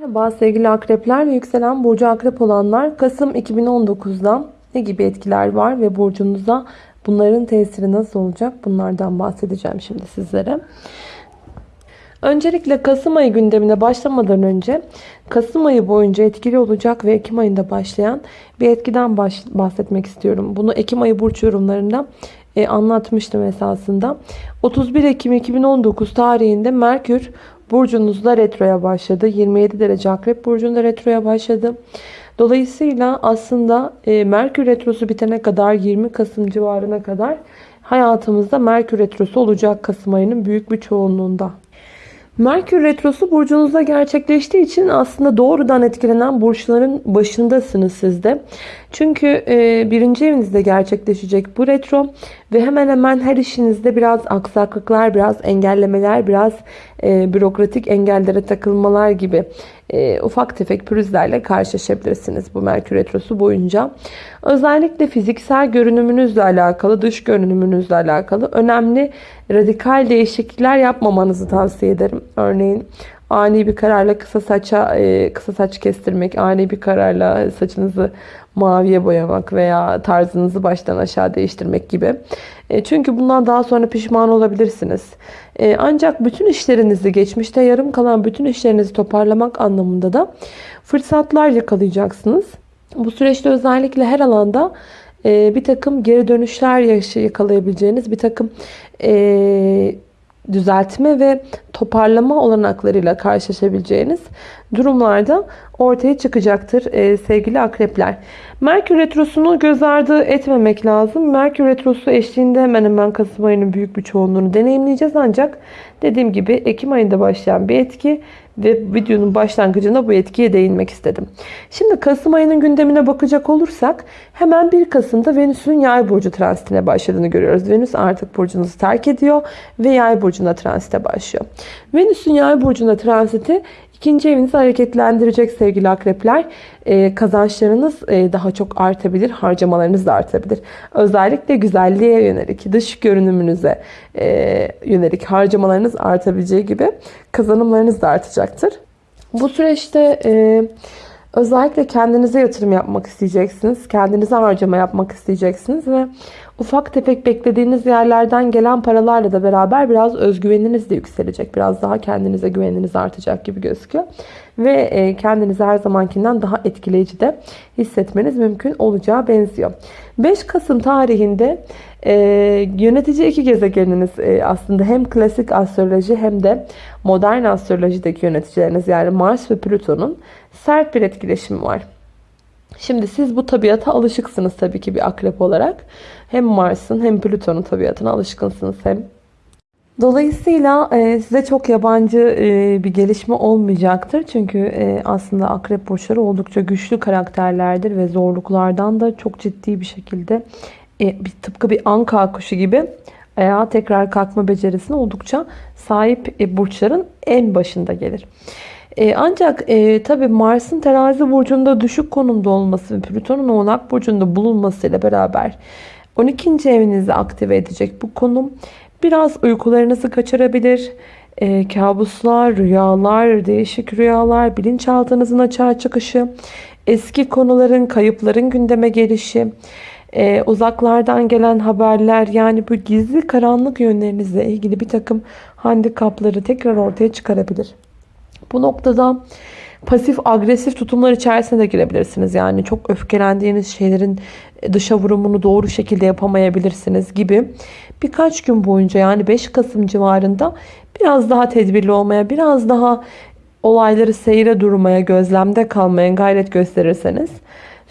Merhaba sevgili akrepler ve yükselen burcu akrep olanlar Kasım 2019'da ne gibi etkiler var ve burcunuza bunların tesiri nasıl olacak bunlardan bahsedeceğim şimdi sizlere. Öncelikle Kasım ayı gündemine başlamadan önce Kasım ayı boyunca etkili olacak ve Ekim ayında başlayan bir etkiden bahsetmek istiyorum. Bunu Ekim ayı burç yorumlarında e, anlatmıştım esasında. 31 Ekim 2019 tarihinde Merkür burcunuzda retroya başladı. 27 derece akrep burcunda retroya başladı. Dolayısıyla aslında e, Merkür retrosu bitene kadar 20 Kasım civarına kadar hayatımızda Merkür retrosu olacak Kasım ayının büyük bir çoğunluğunda. Merkür Retrosu burcunuzda gerçekleştiği için aslında doğrudan etkilenen burçların başındasınız siz de. Çünkü e, birinci evinizde gerçekleşecek bu retro ve hemen hemen her işinizde biraz aksaklıklar, biraz engellemeler, biraz e, bürokratik engellere takılmalar gibi e, ufak tefek pürüzlerle karşılaşabilirsiniz bu Merkür Retrosu boyunca. Özellikle fiziksel görünümünüzle alakalı, dış görünümünüzle alakalı önemli radikal değişiklikler yapmamanızı tavsiye ederim. Örneğin ani bir kararla kısa saça e, kısa saç kestirmek, ani bir kararla saçınızı maviye boyamak veya tarzınızı baştan aşağı değiştirmek gibi. E, çünkü bundan daha sonra pişman olabilirsiniz. E, ancak bütün işlerinizi, geçmişte yarım kalan bütün işlerinizi toparlamak anlamında da fırsatlar yakalayacaksınız. Bu süreçte özellikle her alanda bir takım geri dönüşler yakalayabileceğiniz bir takım düzeltme ve toparlama olanaklarıyla karşılaşabileceğiniz durumlarda ortaya çıkacaktır e, sevgili akrepler. Merkür Retrosu'nu göz ardı etmemek lazım. Merkür Retrosu eşliğinde hemen hemen Kasım ayının büyük bir çoğunluğunu deneyimleyeceğiz. Ancak dediğim gibi Ekim ayında başlayan bir etki ve videonun başlangıcında bu etkiye değinmek istedim. Şimdi Kasım ayının gündemine bakacak olursak hemen 1 Kasım'da Venüs'ün yay burcu transitine başladığını görüyoruz. Venüs artık burcunuzu terk ediyor ve yay burcuna transite başlıyor. Venüs'ün yay burcuna transiti ikinci evinizi hareketlendirecek sevgili akrepler. Ee, kazançlarınız e, daha çok artabilir, harcamalarınız da artabilir. Özellikle güzelliğe yönelik, dış görünümünüze e, yönelik harcamalarınız artabileceği gibi kazanımlarınız da artacaktır. Bu süreçte e, özellikle kendinize yatırım yapmak isteyeceksiniz. Kendinize harcama yapmak isteyeceksiniz ve ufak tefek beklediğiniz yerlerden gelen paralarla da beraber biraz özgüveniniz de yükselecek. Biraz daha kendinize güveniniz artacak gibi gözüküyor. Ve e, kendinizi her zamankinden daha etkileyici de hissetmeniz mümkün olacağı benziyor. 5 Kasım tarihinde e, yönetici iki gezegeniniz e, aslında hem klasik astroloji hem de modern astrolojideki yöneticileriniz yani Mars ve Plüton'un sert bir etkileşimi var. Şimdi siz bu tabiata alışıksınız tabii ki bir akrep olarak. Hem Mars'ın hem Plüton'un tabiatına alışkınsınız hem Dolayısıyla e, size çok yabancı e, bir gelişme olmayacaktır. Çünkü e, aslında akrep burçları oldukça güçlü karakterlerdir ve zorluklardan da çok ciddi bir şekilde bir, tıpkı bir anka kuşu gibi ayağa tekrar kalkma becerisine oldukça sahip burçların en başında gelir. ancak e, tabi Mars'ın terazi burcunda düşük konumda olması ve Plüton'un oğlak burcunda bulunmasıyla beraber 12. evinizi aktive edecek bu konum biraz uykularınızı kaçırabilir. E, kabuslar, rüyalar, değişik rüyalar, bilinçaltınızın açığa çıkışı, eski konuların, kayıpların gündeme gelişi, e, uzaklardan gelen haberler yani bu gizli karanlık yönlerinizle ilgili bir takım handikapları tekrar ortaya çıkarabilir. Bu noktada pasif agresif tutumlar içerisine de girebilirsiniz. Yani çok öfkelendiğiniz şeylerin dışa vurumunu doğru şekilde yapamayabilirsiniz gibi. Birkaç gün boyunca yani 5 Kasım civarında biraz daha tedbirli olmaya, biraz daha olayları seyre durmaya, gözlemde kalmaya gayret gösterirseniz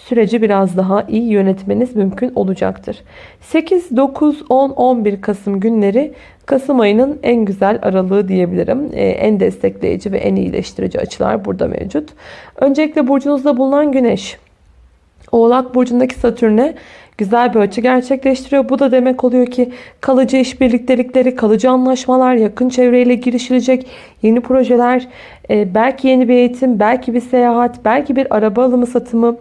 süreci biraz daha iyi yönetmeniz mümkün olacaktır. 8, 9, 10, 11 Kasım günleri Kasım ayının en güzel aralığı diyebilirim. Ee, en destekleyici ve en iyileştirici açılar burada mevcut. Öncelikle burcunuzda bulunan Güneş, Oğlak Burcu'ndaki Satürn'e güzel bir açı gerçekleştiriyor. Bu da demek oluyor ki kalıcı işbirliktelikleri, kalıcı anlaşmalar, yakın çevreyle girişilecek yeni projeler, e, belki yeni bir eğitim, belki bir seyahat, belki bir araba alımı satımı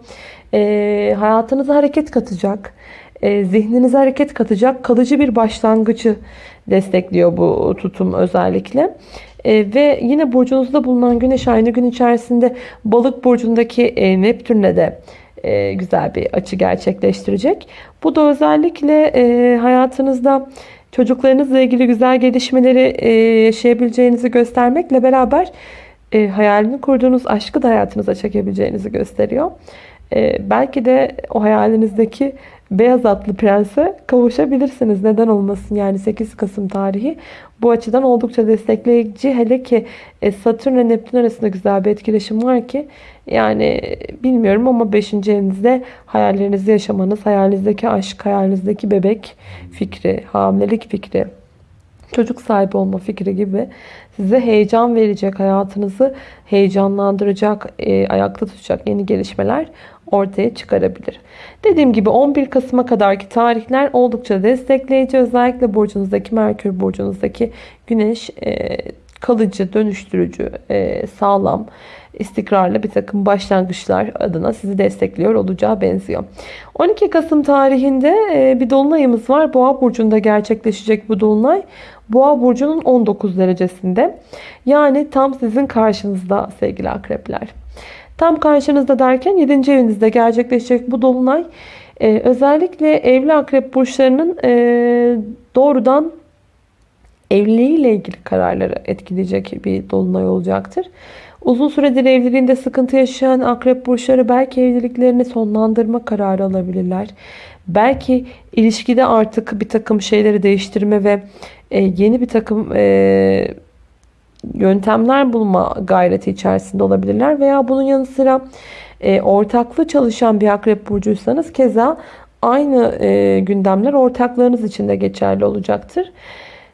e, hayatınıza hareket katacak, e, zihninize hareket katacak kalıcı bir başlangıcı destekliyor bu tutum özellikle. E, ve yine burcunuzda bulunan güneş aynı gün içerisinde balık burcundaki e, Neptün'le de e, güzel bir açı gerçekleştirecek. Bu da özellikle e, hayatınızda çocuklarınızla ilgili güzel gelişmeleri e, yaşayabileceğinizi göstermekle beraber e, hayalini kurduğunuz aşkı da hayatınıza çekebileceğinizi gösteriyor. E, belki de o hayalinizdeki beyaz atlı prense kavuşabilirsiniz. Neden olmasın yani 8 Kasım tarihi bu açıdan oldukça destekleyici. Hele ki e, Satürn ile Neptün arasında güzel bir etkileşim var ki yani bilmiyorum ama 5. evinizde hayallerinizi yaşamanız, hayalinizdeki aşk, hayalinizdeki bebek fikri, hamilelik fikri, çocuk sahibi olma fikri gibi size heyecan verecek, hayatınızı heyecanlandıracak, e, ayakta tutacak yeni gelişmeler ortaya çıkarabilir. Dediğim gibi 11 Kasım'a kadarki tarihler oldukça destekleyici. Özellikle burcunuzdaki Merkür burcunuzdaki Güneş e, kalıcı, dönüştürücü, e, sağlam, istikrarlı bir takım başlangıçlar adına sizi destekliyor olacağı benziyor. 12 Kasım tarihinde e, bir dolunayımız var. Boğa burcunda gerçekleşecek bu dolunay. Boğa burcunun 19 derecesinde. Yani tam sizin karşınızda sevgili akrepler. Tam karşınızda derken 7. evinizde gerçekleşecek bu dolunay e, özellikle evli akrep burçlarının e, doğrudan evliliğiyle ilgili kararları etkileyecek bir dolunay olacaktır. Uzun süredir evliliğinde sıkıntı yaşayan akrep burçları belki evliliklerini sonlandırma kararı alabilirler. Belki ilişkide artık bir takım şeyleri değiştirme ve e, yeni bir takım e, yöntemler bulma gayreti içerisinde olabilirler. Veya bunun yanı sıra e, ortaklı çalışan bir akrep burcuysanız keza aynı e, gündemler ortaklarınız için de geçerli olacaktır.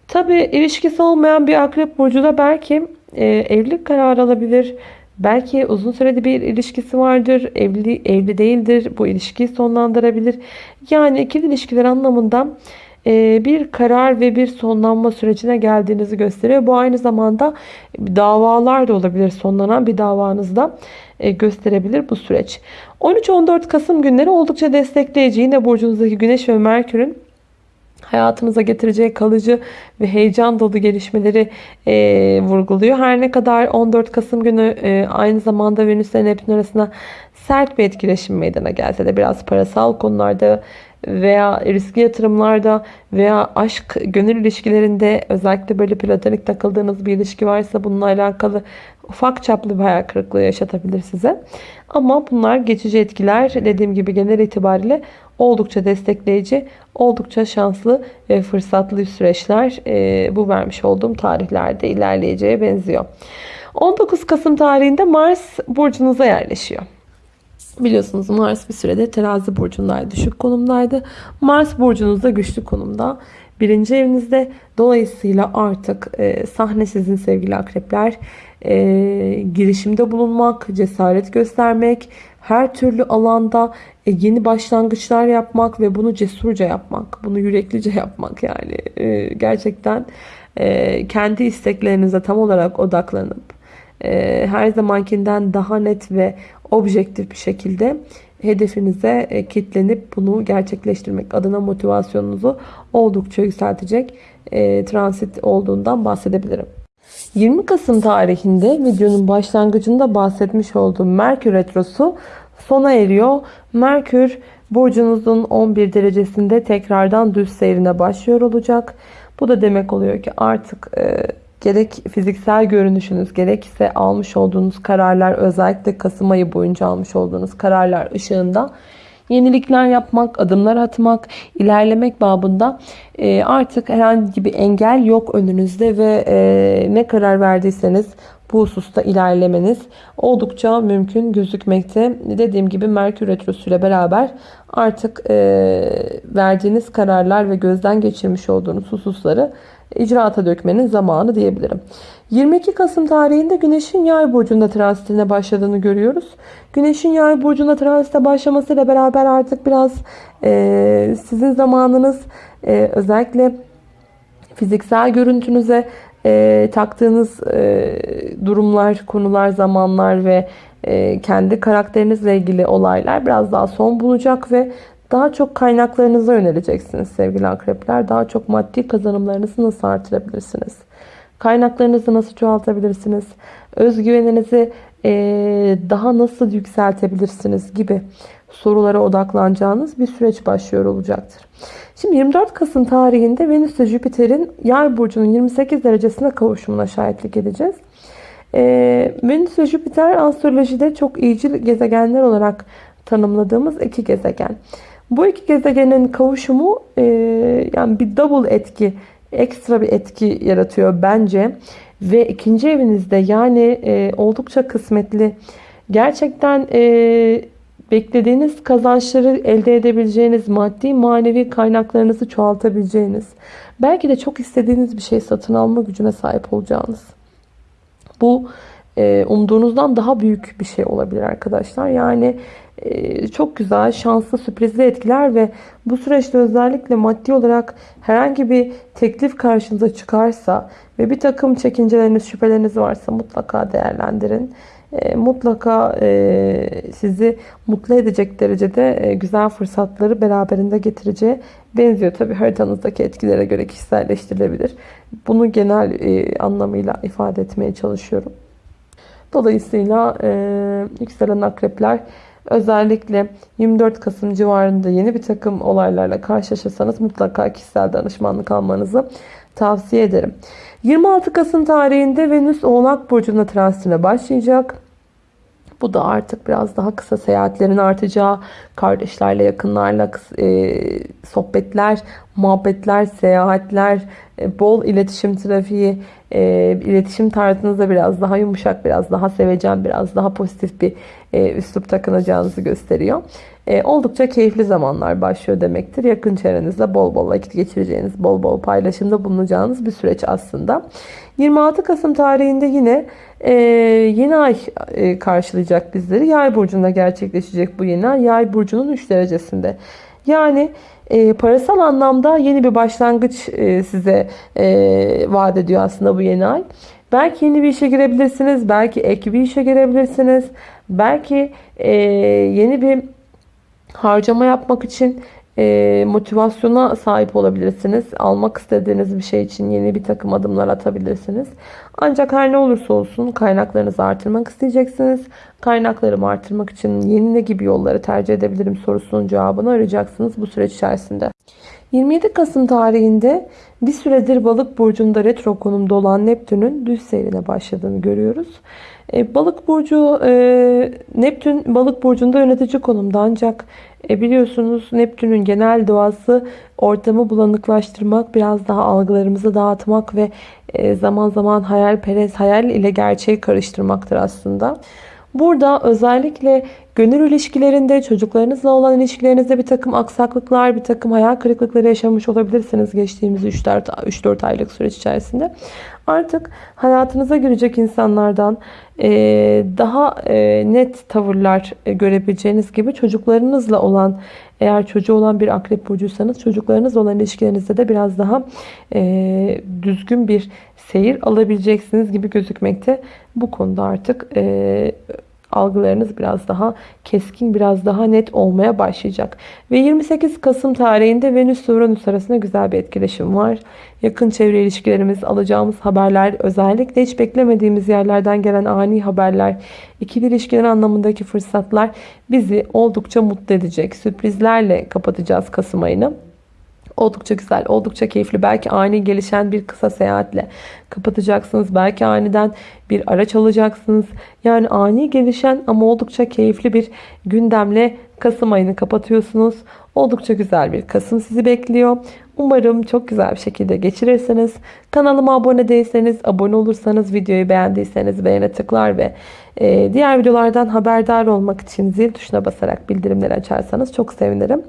Tabi ilişkisi olmayan bir akrep burcu da belki e, evlilik kararı alabilir. Belki uzun sürede bir ilişkisi vardır. Evli, evli değildir. Bu ilişkiyi sonlandırabilir. Yani ikili ilişkiler anlamında bir karar ve bir sonlanma sürecine geldiğinizi gösteriyor. Bu aynı zamanda davalar da olabilir. Sonlanan bir davanızda e, gösterebilir bu süreç. 13-14 Kasım günleri oldukça destekleyici. Yine burcunuzdaki Güneş ve Merkür'ün hayatınıza getireceği kalıcı ve heyecan dolu gelişmeleri e, vurguluyor. Her ne kadar 14 Kasım günü e, aynı zamanda Venüs ile Neptün arasında sert bir etkileşim meydana gelse de biraz parasal konularda veya riskli yatırımlarda veya aşk, gönül ilişkilerinde özellikle böyle platonik takıldığınız bir ilişki varsa bununla alakalı ufak çaplı bir hayal kırıklığı yaşatabilir size. Ama bunlar geçici etkiler. Dediğim gibi genel itibariyle oldukça destekleyici, oldukça şanslı ve fırsatlı süreçler e, bu vermiş olduğum tarihlerde ilerleyeceğe benziyor. 19 Kasım tarihinde Mars burcunuza yerleşiyor. Biliyorsunuz Mars bir sürede terazi burcundaydı. Düşük konumdaydı. Mars burcunuzda güçlü konumda. Birinci evinizde. Dolayısıyla artık e, sahne sizin sevgili akrepler. E, girişimde bulunmak, cesaret göstermek, her türlü alanda e, yeni başlangıçlar yapmak ve bunu cesurca yapmak. Bunu yüreklice yapmak yani. E, gerçekten e, kendi isteklerinize tam olarak odaklanıp e, her zamankinden daha net ve objektif bir şekilde hedefinize e, kitlenip bunu gerçekleştirmek adına motivasyonunuzu oldukça yükseltecek e, transit olduğundan bahsedebilirim. 20 Kasım tarihinde videonun başlangıcında bahsetmiş olduğum Merkür Retrosu sona eriyor. Merkür burcunuzun 11 derecesinde tekrardan düz seyrine başlıyor olacak. Bu da demek oluyor ki artık e, gerek fiziksel görünüşünüz gerekse almış olduğunuz kararlar özellikle Kasım ayı boyunca almış olduğunuz kararlar ışığında yenilikler yapmak, adımlar atmak, ilerlemek babında e, artık herhangi bir engel yok önünüzde ve e, ne karar verdiyseniz bu hususta ilerlemeniz oldukça mümkün gözükmekte. Dediğim gibi Merkür Retrosu ile beraber artık e, verdiğiniz kararlar ve gözden geçirmiş olduğunuz hususları icraata dökmenin zamanı diyebilirim. 22 Kasım tarihinde Güneş'in Yay burcunda transitine başladığını görüyoruz. Güneş'in Yay burcunda transite başlamasıyla beraber artık biraz e, sizin zamanınız e, özellikle fiziksel görüntünüze e, taktığınız e, durumlar, konular, zamanlar ve e, kendi karakterinizle ilgili olaylar biraz daha son bulacak ve daha çok kaynaklarınıza yöneleceksiniz sevgili akrepler. Daha çok maddi kazanımlarınızı nasıl artırabilirsiniz? Kaynaklarınızı nasıl çoğaltabilirsiniz? Özgüveninizi e, daha nasıl yükseltebilirsiniz gibi sorulara odaklanacağınız bir süreç başlıyor olacaktır. Şimdi 24 Kasım tarihinde Venüs ile Jüpiter'in Yay burcunun 28 derecesine kavuşumuna şahitlik edeceğiz. Ee, Venüs ve Jüpiter astrolojide çok iyicil gezegenler olarak tanımladığımız iki gezegen. Bu iki gezegenin kavuşumu e, yani bir double etki, ekstra bir etki yaratıyor bence. Ve ikinci evinizde yani e, oldukça kısmetli, gerçekten e, beklediğiniz kazançları elde edebileceğiniz, maddi manevi kaynaklarınızı çoğaltabileceğiniz, belki de çok istediğiniz bir şey satın alma gücüne sahip olacağınız. Bu e, umduğunuzdan daha büyük bir şey olabilir arkadaşlar. Yani e, çok güzel, şanslı, sürprizli etkiler ve bu süreçte özellikle maddi olarak herhangi bir teklif karşınıza çıkarsa ve bir takım çekinceleriniz, şüpheleriniz varsa mutlaka değerlendirin. E, mutlaka sizi mutlu edecek derecede güzel fırsatları beraberinde getireceği benziyor. Tabi haritanızdaki etkilere göre kişiselleştirilebilir. Bunu genel anlamıyla ifade etmeye çalışıyorum. Dolayısıyla e, yükselen akrepler özellikle 24 Kasım civarında yeni bir takım olaylarla karşılaşırsanız mutlaka kişisel danışmanlık almanızı tavsiye ederim. 26 Kasım tarihinde Venüs Oğlak Burcu'nda transitine başlayacak. Bu da artık biraz daha kısa seyahatlerin artacağı, kardeşlerle, yakınlarla e, sohbetler, muhabbetler, seyahatler, e, bol iletişim trafiği, e, iletişim tarzınızda biraz daha yumuşak, biraz daha sevecen, biraz daha pozitif bir e, üslup takınacağınızı gösteriyor. E, oldukça keyifli zamanlar başlıyor demektir. Yakın çevrenizde bol bol vakit geçireceğiniz, bol bol paylaşımda bulunacağınız bir süreç aslında. 26 Kasım tarihinde yine e, yeni ay e, karşılayacak bizleri. Yay burcunda gerçekleşecek bu yeni ay. Yay burcunun 3 derecesinde. Yani e, parasal anlamda yeni bir başlangıç e, size e, vaat ediyor aslında bu yeni ay. Belki yeni bir işe girebilirsiniz. Belki ek bir işe girebilirsiniz. Belki e, yeni bir harcama yapmak için e, motivasyona sahip olabilirsiniz. Almak istediğiniz bir şey için yeni bir takım adımlar atabilirsiniz. Ancak her ne olursa olsun kaynaklarınızı artırmak isteyeceksiniz. Kaynaklarımı artırmak için yeni ne gibi yolları tercih edebilirim sorusunun cevabını arayacaksınız bu süreç içerisinde. 27 Kasım tarihinde bir süredir balık burcunda retro konumda olan Neptün'ün düz seyrine başladığını görüyoruz. E, balık burcu e, Neptün balık burcunda yönetici konumda ancak e, biliyorsunuz Neptün'ün genel doğası ortamı bulanıklaştırmak, biraz daha algılarımızı dağıtmak ve e, zaman zaman hayalperest, hayal ile gerçeği karıştırmaktır aslında. Burada özellikle gönül ilişkilerinde, çocuklarınızla olan ilişkilerinizde bir takım aksaklıklar, bir takım hayal kırıklıkları yaşamış olabilirsiniz geçtiğimiz 3-4 aylık süreç içerisinde. Artık hayatınıza girecek insanlardan e, daha e, net tavırlar e, görebileceğiniz gibi çocuklarınızla olan eğer çocuğu olan bir akrep burcuysanız çocuklarınızla olan ilişkilerinizde de biraz daha düzgün bir seyir alabileceksiniz gibi gözükmekte. Bu konuda artık algılarınız biraz daha keskin, biraz daha net olmaya başlayacak. Ve 28 Kasım tarihinde Venüs Uranüs arasında güzel bir etkileşim var. Yakın çevre ilişkilerimiz, alacağımız haberler, özellikle hiç beklemediğimiz yerlerden gelen ani haberler, ikili ilişkiler anlamındaki fırsatlar bizi oldukça mutlu edecek. Sürprizlerle kapatacağız Kasım ayını. Oldukça güzel, oldukça keyifli. Belki ani gelişen bir kısa seyahatle kapatacaksınız. Belki aniden bir araç alacaksınız. Yani ani gelişen ama oldukça keyifli bir gündemle Kasım ayını kapatıyorsunuz. Oldukça güzel bir Kasım sizi bekliyor. Umarım çok güzel bir şekilde geçirirsiniz. Kanalıma abone değilseniz, abone olursanız, videoyu beğendiyseniz beğene tıklar ve e, diğer videolardan haberdar olmak için zil tuşuna basarak bildirimleri açarsanız çok sevinirim.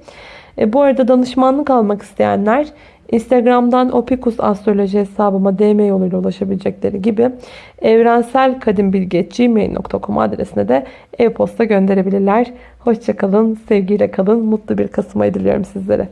E, bu arada danışmanlık almak isteyenler Instagram'dan Opikus Astroloji hesabıma DM yoluyla ulaşabilecekleri gibi evrenselkadimbilgi.gmail.com adresine de e-posta gönderebilirler. Hoşçakalın, sevgiyle kalın, mutlu bir Kasım ayı diliyorum sizlere.